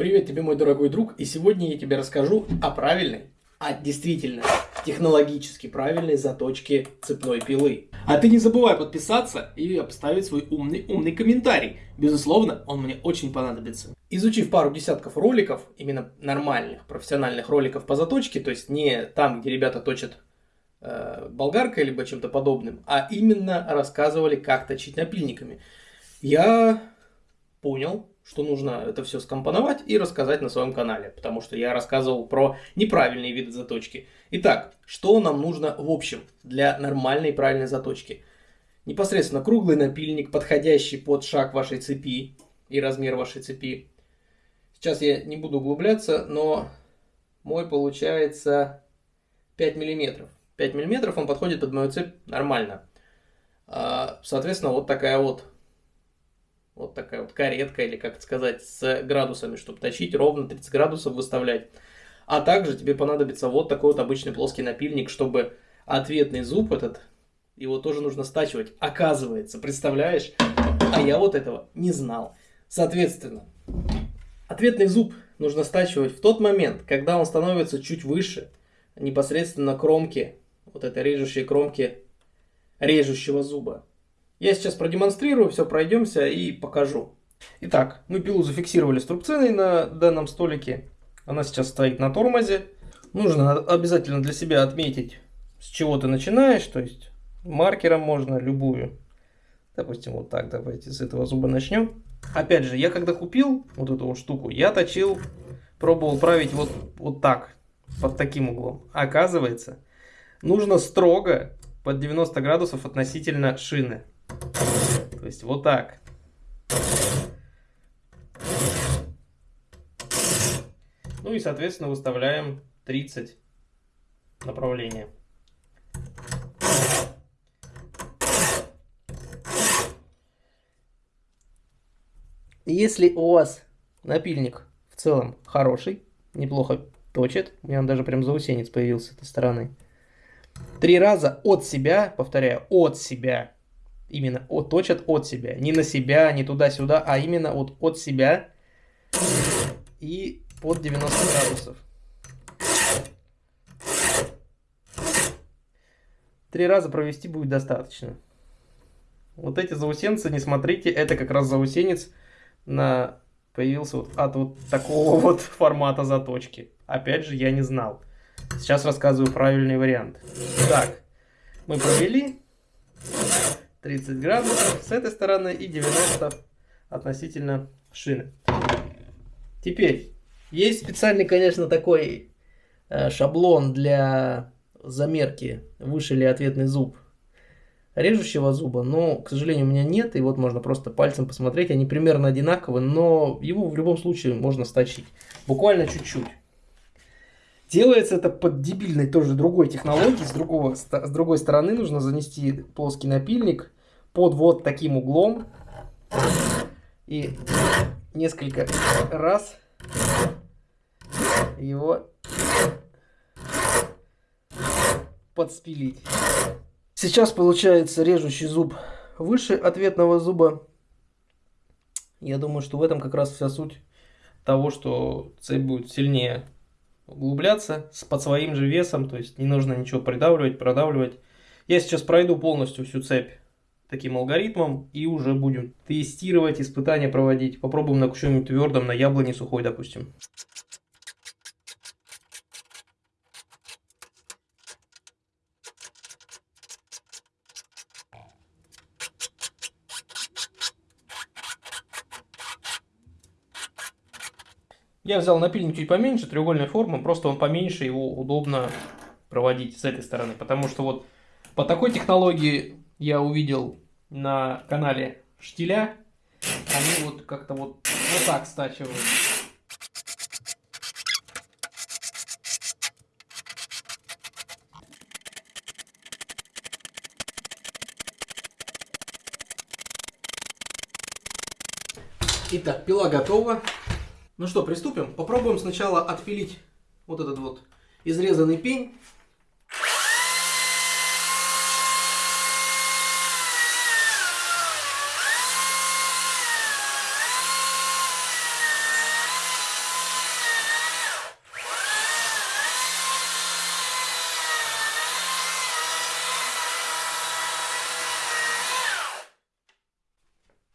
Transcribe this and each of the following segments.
Привет тебе, мой дорогой друг, и сегодня я тебе расскажу о правильной, а действительно технологически правильной заточке цепной пилы. А ты не забывай подписаться и поставить свой умный умный комментарий. Безусловно, он мне очень понадобится. Изучив пару десятков роликов, именно нормальных, профессиональных роликов по заточке, то есть не там, где ребята точат э, болгаркой либо чем-то подобным, а именно рассказывали, как точить напильниками, я понял, что нужно это все скомпоновать и рассказать на своем канале, потому что я рассказывал про неправильные виды заточки. Итак, что нам нужно в общем для нормальной правильной заточки? Непосредственно круглый напильник, подходящий под шаг вашей цепи и размер вашей цепи. Сейчас я не буду углубляться, но мой получается 5 миллиметров. 5 миллиметров он подходит под мою цепь нормально. А, соответственно, вот такая вот вот такая вот каретка, или как это сказать, с градусами, чтобы точить ровно 30 градусов выставлять. А также тебе понадобится вот такой вот обычный плоский напильник, чтобы ответный зуб этот, его тоже нужно стачивать. Оказывается, представляешь? А я вот этого не знал. Соответственно, ответный зуб нужно стачивать в тот момент, когда он становится чуть выше, непосредственно кромки, вот этой режущей кромки режущего зуба. Я сейчас продемонстрирую, все пройдемся и покажу. Итак, мы пилу зафиксировали струбциной на данном столике. Она сейчас стоит на тормозе. Нужно обязательно для себя отметить, с чего ты начинаешь. То есть маркером можно любую. Допустим, вот так давайте с этого зуба начнем. Опять же, я когда купил вот эту вот штуку, я точил, пробовал править вот, вот так, под таким углом. Оказывается, нужно строго под 90 градусов относительно шины. То есть вот так. Ну и, соответственно, выставляем 30 направления. Если у вас напильник в целом хороший, неплохо точит, у меня он даже прям заусенец появился с этой стороны, три раза от себя, повторяю, от себя именно от, точат от себя. Не на себя, не туда-сюда, а именно вот от себя и под 90 градусов. Три раза провести будет достаточно. Вот эти заусенцы, не смотрите, это как раз заусенец на появился вот от вот такого вот формата заточки. Опять же, я не знал. Сейчас рассказываю правильный вариант. Так, мы провели. 30 градусов с этой стороны и 90 относительно шины. Теперь, есть специальный, конечно, такой э, шаблон для замерки, выше ли ответный зуб режущего зуба, но, к сожалению, у меня нет, и вот можно просто пальцем посмотреть, они примерно одинаковые, но его в любом случае можно сточить, буквально чуть-чуть. Делается это под дебильной тоже другой технологией. С, другого, с другой стороны нужно занести плоский напильник под вот таким углом. И несколько раз его подспилить. Сейчас получается режущий зуб выше ответного зуба. Я думаю, что в этом как раз вся суть того, что цепь будет сильнее углубляться под своим же весом, то есть не нужно ничего придавливать, продавливать. Я сейчас пройду полностью всю цепь таким алгоритмом и уже будем тестировать, испытания проводить. Попробуем на чем-нибудь твердом, на яблоне сухой, допустим. Я взял напильник чуть поменьше, треугольной формы, просто он поменьше, его удобно проводить с этой стороны. Потому что вот по такой технологии я увидел на канале Штиля, они вот как-то вот, вот так стачивают. Итак, пила готова. Ну что, приступим. Попробуем сначала отпилить вот этот вот изрезанный пень.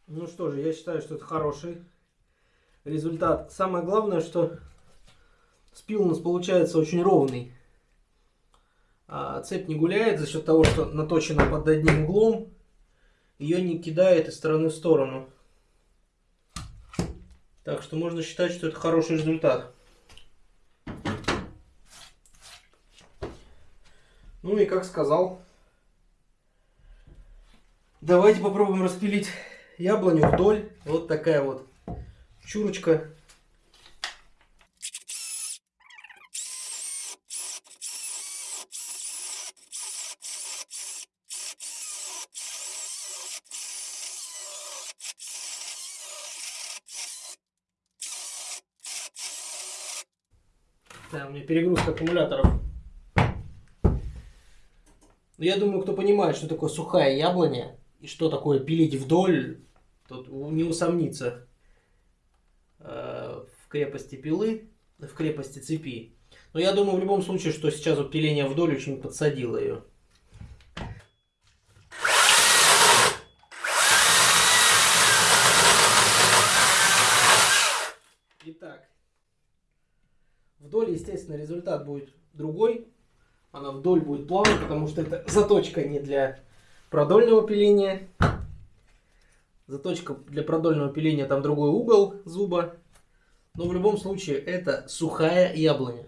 Ну что же, я считаю, что это хороший результат. Самое главное, что спил у нас получается очень ровный. А цепь не гуляет за счет того, что наточена под одним углом. Ее не кидает из стороны в сторону. Так что можно считать, что это хороший результат. Ну и как сказал, давайте попробуем распилить яблоню вдоль. Вот такая вот чурочка. Да, у меня перегрузка аккумуляторов. Но я думаю, кто понимает, что такое сухая яблоня и что такое пилить вдоль, тот не усомнится крепости пилы, в крепости цепи. Но я думаю в любом случае, что сейчас вот пиление вдоль очень подсадило ее. Итак, вдоль, естественно, результат будет другой она вдоль будет плавно, потому что это заточка не для продольного пиления. Заточка для продольного пиления, там другой угол зуба. Но в любом случае это сухая яблоня.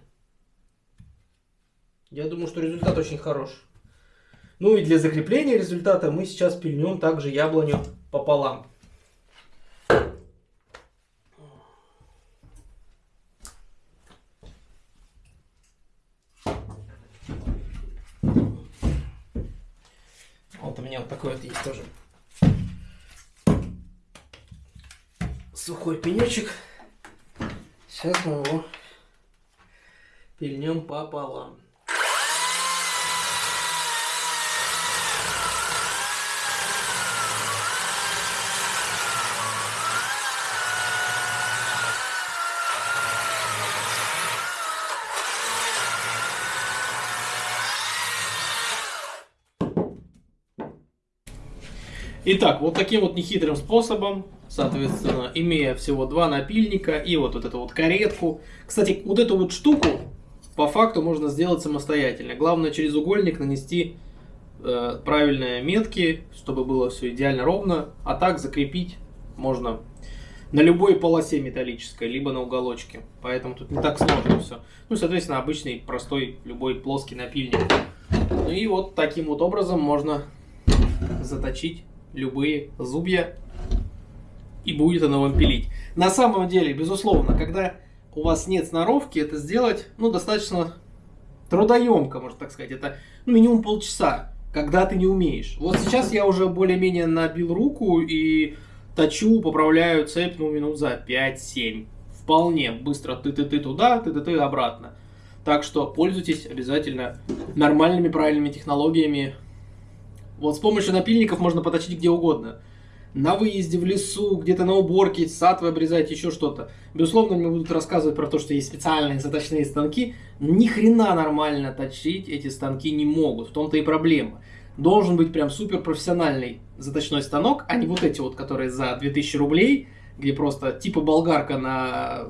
Я думаю, что результат очень хорош. Ну и для закрепления результата мы сейчас пильнем также яблоню пополам. Вот у меня вот такой вот есть тоже сухой пенечек. Сейчас мы его пильнем пополам. Итак, вот таким вот нехитрым способом, соответственно, имея всего два напильника и вот, вот эту вот каретку. Кстати, вот эту вот штуку по факту можно сделать самостоятельно. Главное через угольник нанести э, правильные метки, чтобы было все идеально ровно. А так закрепить можно на любой полосе металлической, либо на уголочке. Поэтому тут не так сложно все. Ну, соответственно, обычный, простой, любой плоский напильник. Ну и вот таким вот образом можно заточить любые зубья и будет оно вам пилить. На самом деле, безусловно, когда у вас нет сноровки, это сделать ну, достаточно трудоемко, можно так сказать. Это ну, минимум полчаса, когда ты не умеешь. Вот сейчас я уже более-менее набил руку и точу, поправляю цепь ну, минут за 5-7. Вполне быстро ты-ты-ты туда, ты-ты-ты обратно. Так что пользуйтесь обязательно нормальными, правильными технологиями вот с помощью напильников можно поточить где угодно. На выезде, в лесу, где-то на уборке, сад вы обрезаете, еще что-то. Безусловно, мне будут рассказывать про то, что есть специальные заточные станки. Ни хрена нормально точить эти станки не могут. В том-то и проблема. Должен быть прям супер профессиональный заточной станок, а не вот эти вот, которые за 2000 рублей, где просто типа болгарка на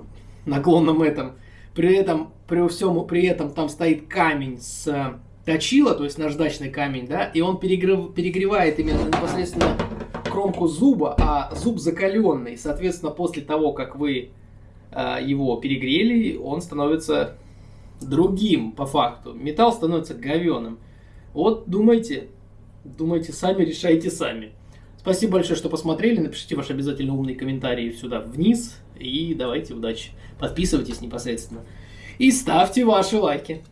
наклонном этом. При этом, при всем, при этом там стоит камень с точила, то есть наждачный камень, да, и он перегрев, перегревает именно непосредственно кромку зуба, а зуб закаленный. Соответственно, после того, как вы э, его перегрели, он становится другим по факту. Металл становится говеным. Вот думайте, думайте сами, решайте сами. Спасибо большое, что посмотрели. Напишите ваши обязательно умные комментарии сюда вниз. И давайте удачи. Подписывайтесь непосредственно. И ставьте ваши лайки.